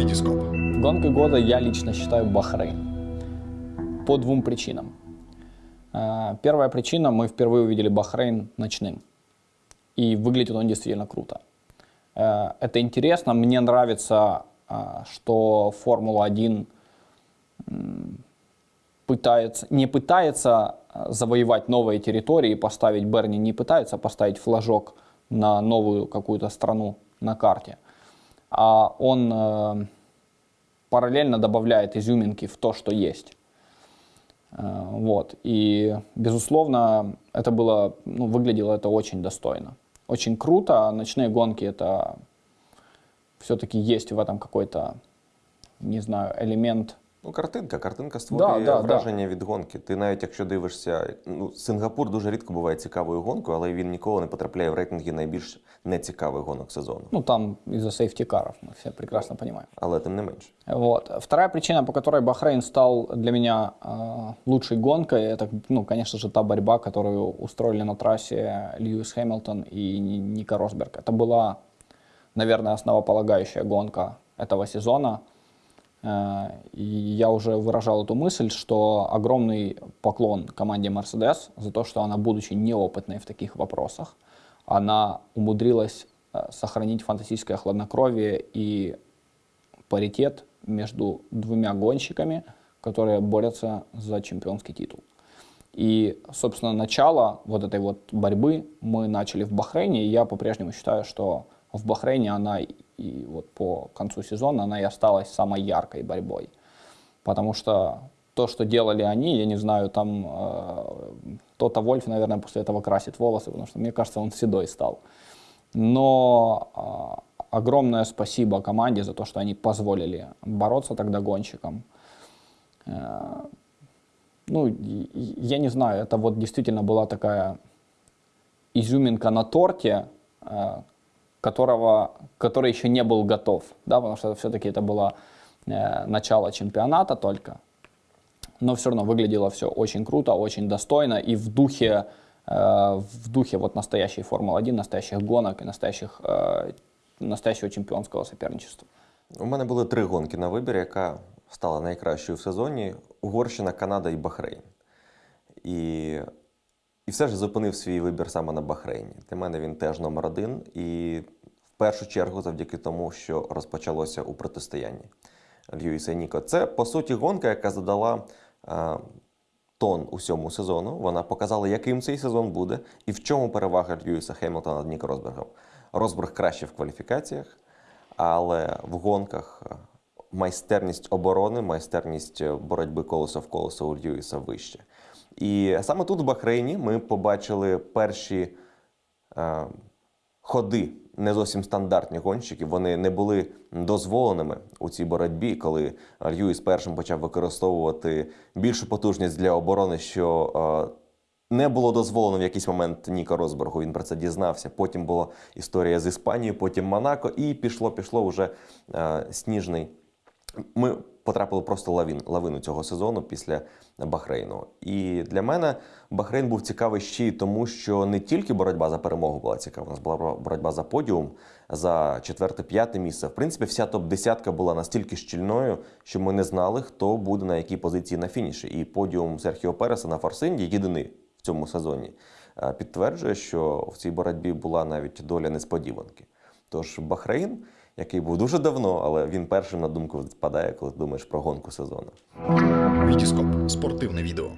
Витископ. Гонкой года я лично считаю Бахрейн. По двум причинам. Э, Первая причина, мы впервые увидели Бахрейн ночным. И выглядит он действительно круто. Э, Это интересно, мне нравится, э, что Формула-1 м, пытается, не пытается завоевать новые территории, поставить Берни, не пытается поставить флажок на новую какую-то страну на карте, а он э, параллельно добавляет изюминки в то, что есть. Э, Вот. И, безусловно, это было, ну, выглядело это очень достойно. Очень круто. Ночные гонки это все-таки есть в этом какой-то, не знаю, элемент. Ну, картинка, картинка створює Да, да, враження від гонки. Ти навіть якщо дивишся, ну, Сингапур дуже рідко буває цікавою гонкою, але він ніколи не потрапляє в рейтинги найбільш нецікавих гонок сезону. Ну, там из-за сейфтикаров, мы все прекрасно понимаем. Але тим не менш. Вот. Вторая причина, по которой Бахрейн стал для меня э, лучшей гонкой, это, ну, конечно же, та борьба, которую устроили на трассе Льюис Хэмилтон и Ни- Ника Росберг. Это была, наверное, основополагающая гонка этого сезона. Э, я уже выражал эту мысль, что огромный поклон команде Mercedes за то, что она, будучи неопытной в таких вопросах, она умудрилась э, сохранить фантастическое хладнокровие и паритет между двумя гонщиками, которые борются за чемпионский титул. И, собственно, начало вот этой вот борьбы мы начали в Бахрейне, и я по-прежнему считаю, что в Бахрейне она и- вот по концу сезона она и осталась самой яркой борьбой. Потому что то, что делали они, я не знаю, там э, Тота Вольф, наверное, после этого красит волосы, потому что, мне кажется, он седой стал. Но а, огромное спасибо команде за то, что они позволили бороться тогда гонщикам. Э, ну, я не знаю, это вот действительно была такая изюминка на торте, э, которого, который еще не был готов, да, потому что все-таки это было э, начало чемпионата только. Но все равно выглядело все очень круто, очень достойно и в духе, э, в духе вот настоящей Формулы-1, настоящих гонок и настоящих, э, настоящего чемпионского соперничества. У мене були три гонки на вибір, яка стала найкращою в сезоні: Угорщина, Канада і Бахрейн. І, і все ж зупинив свій вибір саме на Бахрейні. Для мене він теж номер один. І в першу чергу завдяки тому, що розпочалося у протистоянні Льюіса і Ніко. Це, по суті, гонка, яка задала е, тон усьому сезону. Вона показала, яким цей сезон буде і в чому перевага Льюіса Хемілтона над Ніко Росбергом. Росберг краще в кваліфікаціях, але в гонках е, майстерність оборони, майстерність е, боротьби колесо в колесо у Льюіса вище. І саме тут, в Бахрейні, ми побачили перші е, ходи не зовсім стандартні гонщиків. Вони не були дозволеними у цій боротьбі, коли Льюіс першим почав використовувати більшу потужність для оборони, що е, не було дозволено в якийсь момент Ніко Росбергу. Він про це дізнався. Потім була історія з Іспанією, потім Монако, і пішло, пішло вже е, сніжний. Ми потрапили просто лавін, лавину цього сезону після Бахрейну. І для мене Бахрейн був цікавий ще й тому, що не тільки боротьба за перемогу була цікава, у нас була боротьба за подіум, за четверте-п'яте місце. В принципі, вся топ-десятка була настільки щільною, що ми не знали, хто буде на якій позиції на фініші. І подіум Серхіо Переса на Форсинді, єдиний в цьому сезоні, е, підтверджує, що в цій боротьбі була навіть доля несподіванки. Тож Бахрейн, який був дуже давно, але він першим на думку впадає, коли думаєш про гонку сезону. Витископ. Спортивне відео.